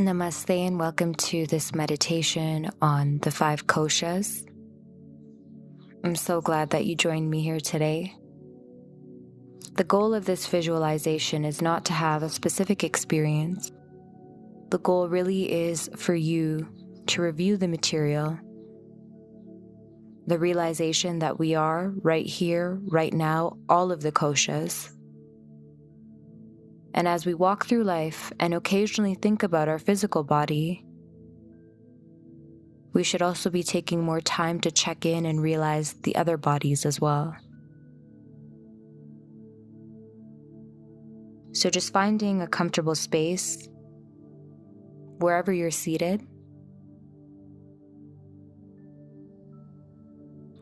Namaste and welcome to this meditation on the five koshas. I'm so glad that you joined me here today. The goal of this visualization is not to have a specific experience. The goal really is for you to review the material, the realization that we are right here, right now, all of the koshas and as we walk through life and occasionally think about our physical body, we should also be taking more time to check in and realize the other bodies as well. So, just finding a comfortable space wherever you're seated,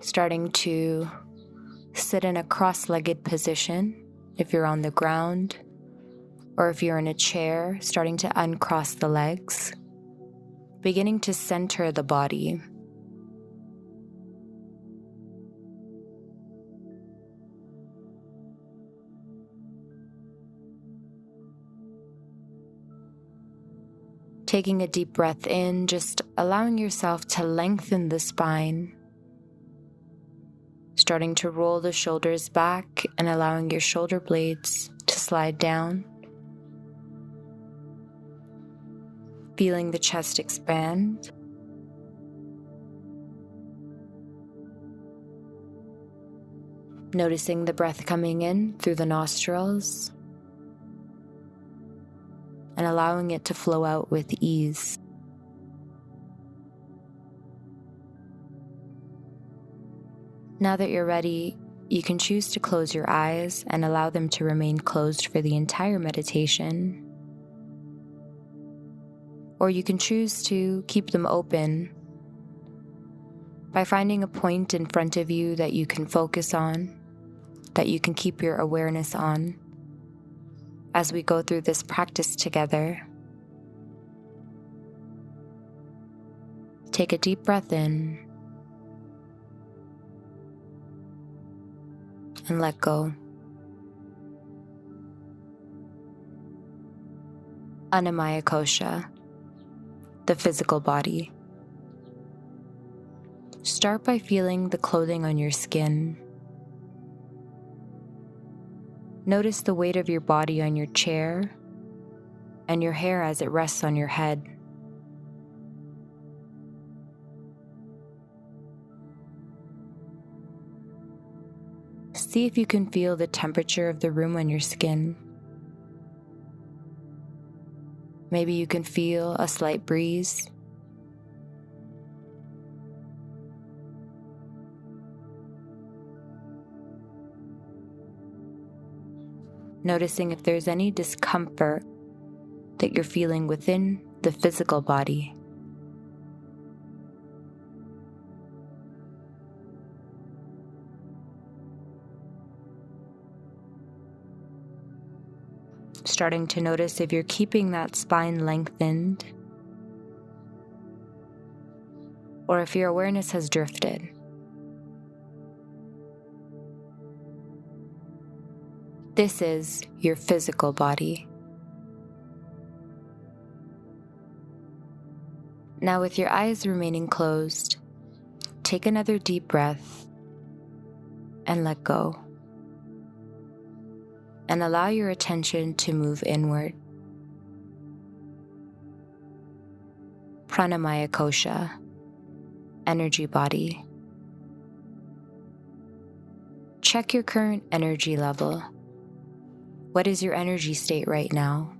starting to sit in a cross legged position if you're on the ground or if you're in a chair, starting to uncross the legs, beginning to center the body. Taking a deep breath in, just allowing yourself to lengthen the spine. Starting to roll the shoulders back and allowing your shoulder blades to slide down. Feeling the chest expand. Noticing the breath coming in through the nostrils and allowing it to flow out with ease. Now that you're ready, you can choose to close your eyes and allow them to remain closed for the entire meditation or you can choose to keep them open by finding a point in front of you that you can focus on, that you can keep your awareness on as we go through this practice together. Take a deep breath in and let go. Annamaya Kosha the physical body. Start by feeling the clothing on your skin. Notice the weight of your body on your chair and your hair as it rests on your head. See if you can feel the temperature of the room on your skin. Maybe you can feel a slight breeze. Noticing if there's any discomfort that you're feeling within the physical body. Starting to notice if you're keeping that spine lengthened or if your awareness has drifted. This is your physical body. Now, with your eyes remaining closed, take another deep breath and let go and allow your attention to move inward. Pranamaya Kosha, energy body. Check your current energy level. What is your energy state right now?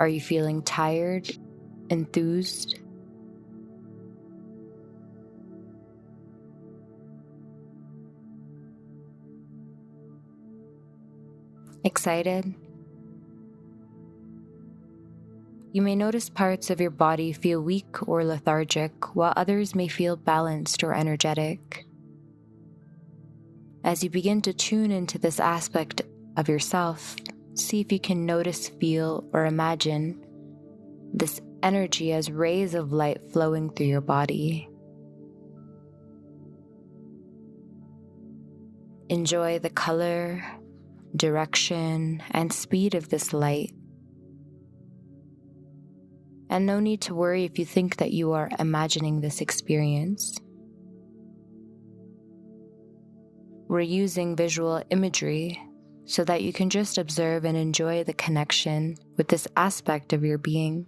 Are you feeling tired, enthused, Excited? You may notice parts of your body feel weak or lethargic, while others may feel balanced or energetic. As you begin to tune into this aspect of yourself, see if you can notice, feel, or imagine this energy as rays of light flowing through your body. Enjoy the color, direction, and speed of this light. And no need to worry if you think that you are imagining this experience. We're using visual imagery so that you can just observe and enjoy the connection with this aspect of your being.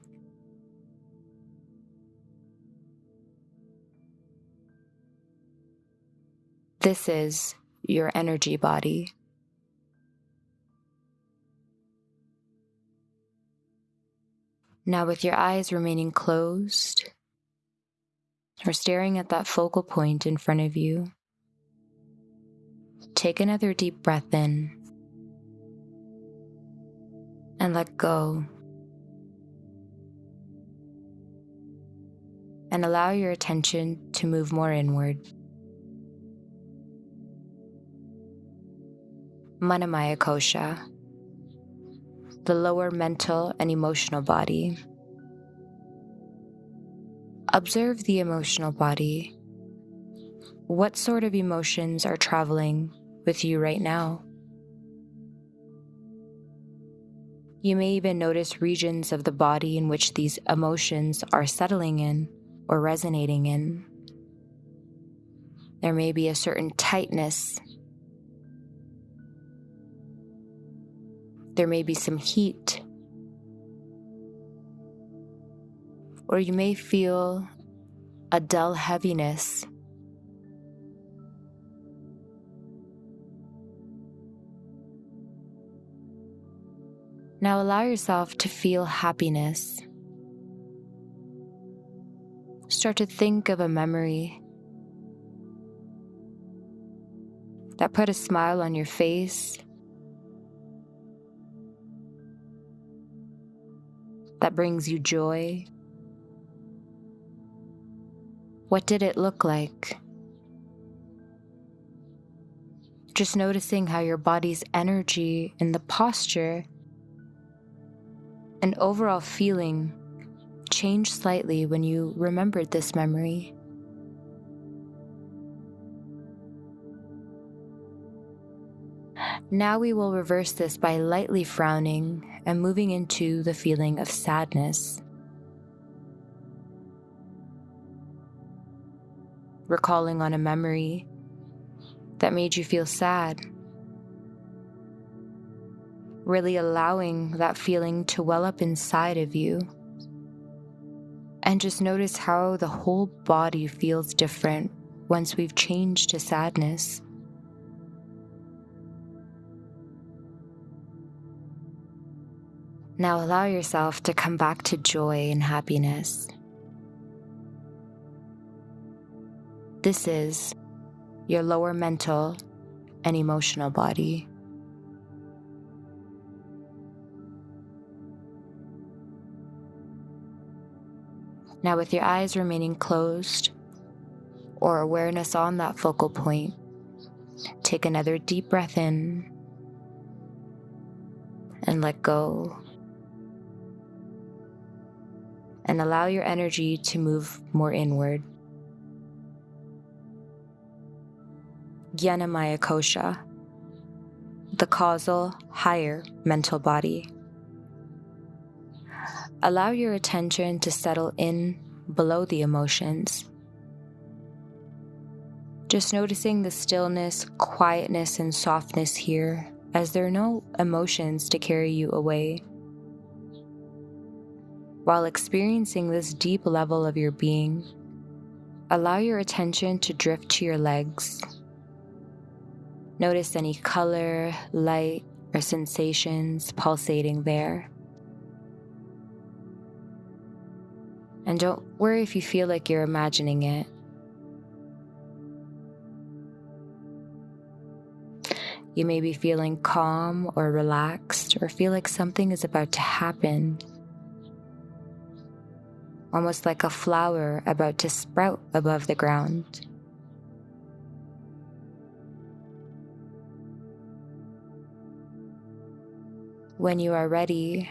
This is your energy body. Now, with your eyes remaining closed or staring at that focal point in front of you, take another deep breath in and let go. And allow your attention to move more inward. Manamaya Kosha the lower mental and emotional body. Observe the emotional body. What sort of emotions are traveling with you right now? You may even notice regions of the body in which these emotions are settling in or resonating in. There may be a certain tightness There may be some heat. Or you may feel a dull heaviness. Now allow yourself to feel happiness. Start to think of a memory that put a smile on your face that brings you joy? What did it look like? Just noticing how your body's energy and the posture and overall feeling changed slightly when you remembered this memory. Now we will reverse this by lightly frowning and moving into the feeling of sadness. Recalling on a memory that made you feel sad. Really allowing that feeling to well up inside of you. And just notice how the whole body feels different once we've changed to sadness. Now allow yourself to come back to joy and happiness. This is your lower mental and emotional body. Now, with your eyes remaining closed or awareness on that focal point, take another deep breath in and let go and allow your energy to move more inward. Jnanamaya Kosha, the causal, higher mental body. Allow your attention to settle in below the emotions. Just noticing the stillness, quietness, and softness here as there are no emotions to carry you away. While experiencing this deep level of your being, allow your attention to drift to your legs. Notice any color, light, or sensations pulsating there. And don't worry if you feel like you're imagining it. You may be feeling calm or relaxed, or feel like something is about to happen almost like a flower about to sprout above the ground. When you are ready,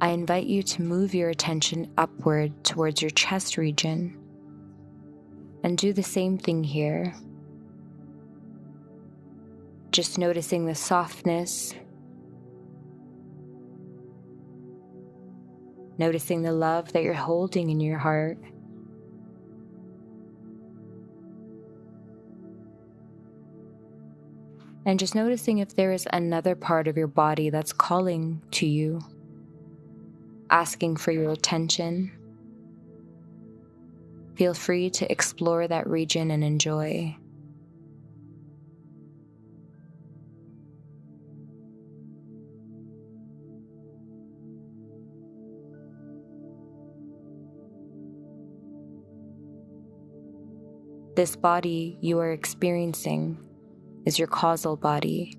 I invite you to move your attention upward towards your chest region and do the same thing here. Just noticing the softness noticing the love that you're holding in your heart. And just noticing if there is another part of your body that's calling to you, asking for your attention. Feel free to explore that region and enjoy. This body you are experiencing is your causal body,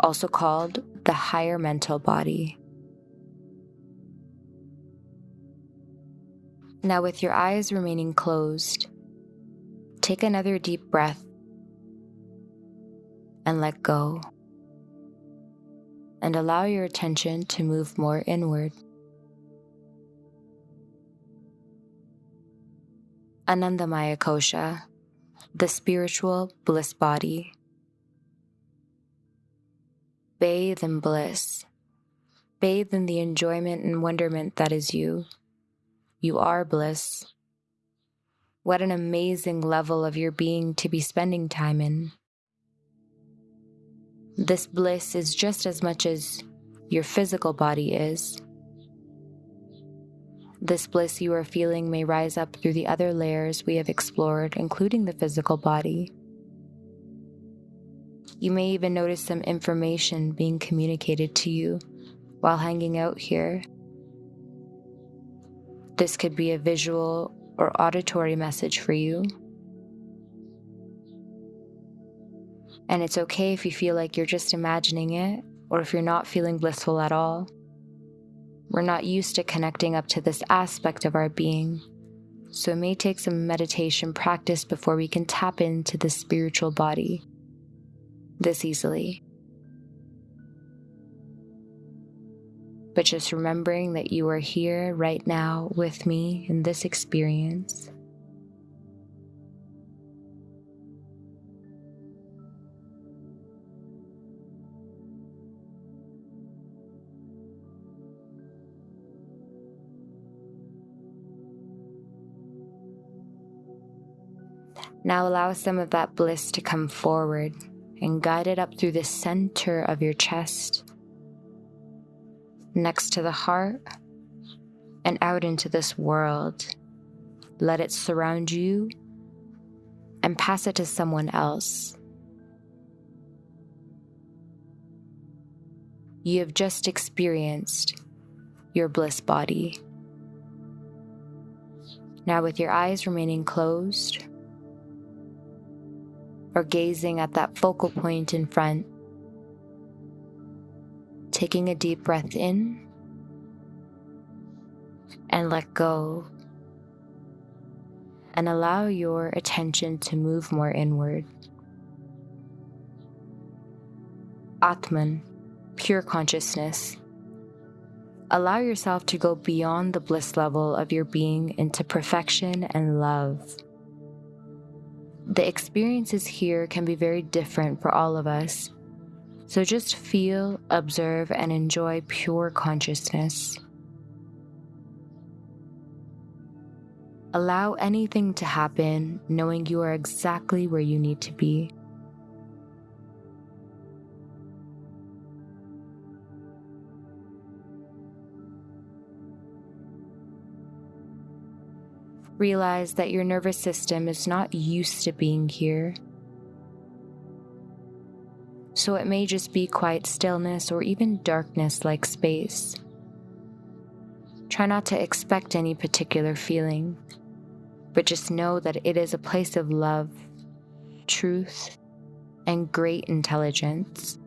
also called the higher mental body. Now, with your eyes remaining closed, take another deep breath and let go. And allow your attention to move more inward. Anandamaya Kosha, the spiritual bliss body. Bathe in bliss. Bathe in the enjoyment and wonderment that is you. You are bliss. What an amazing level of your being to be spending time in. This bliss is just as much as your physical body is. This bliss you are feeling may rise up through the other layers we have explored, including the physical body. You may even notice some information being communicated to you while hanging out here. This could be a visual or auditory message for you. And it's okay if you feel like you're just imagining it or if you're not feeling blissful at all. We're not used to connecting up to this aspect of our being, so it may take some meditation practice before we can tap into the spiritual body this easily. But just remembering that you are here right now with me in this experience Now allow some of that bliss to come forward and guide it up through the center of your chest, next to the heart, and out into this world. Let it surround you and pass it to someone else. You have just experienced your bliss body. Now, with your eyes remaining closed, or gazing at that focal point in front. Taking a deep breath in and let go. And allow your attention to move more inward. Atman, pure consciousness. Allow yourself to go beyond the bliss level of your being into perfection and love the experiences here can be very different for all of us. So just feel, observe, and enjoy pure consciousness. Allow anything to happen, knowing you are exactly where you need to be. Realize that your nervous system is not used to being here. So it may just be quiet stillness or even darkness like space. Try not to expect any particular feeling, but just know that it is a place of love, truth, and great intelligence.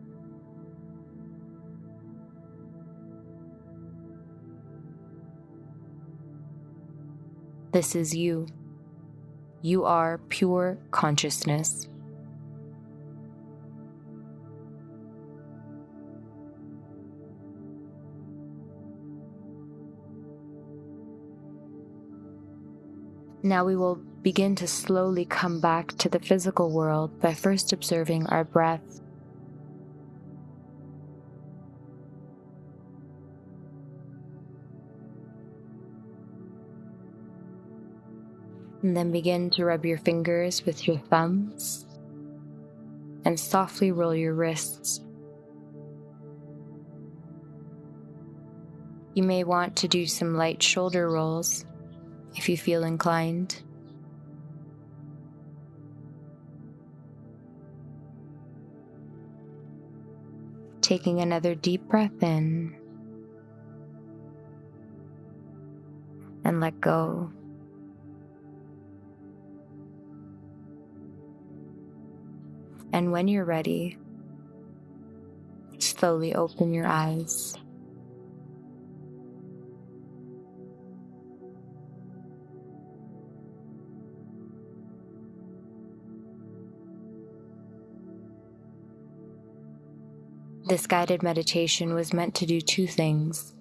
This is you. You are pure consciousness. Now we will begin to slowly come back to the physical world by first observing our breath. And then begin to rub your fingers with your thumbs and softly roll your wrists. You may want to do some light shoulder rolls if you feel inclined. Taking another deep breath in and let go. And when you're ready, slowly open your eyes. This guided meditation was meant to do two things.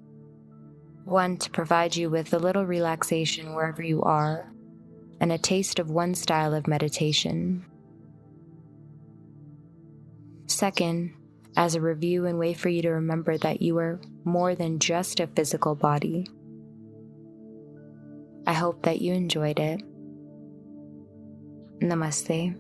One, to provide you with a little relaxation wherever you are, and a taste of one style of meditation. Second, as a review and way for you to remember that you are more than just a physical body. I hope that you enjoyed it. Namaste.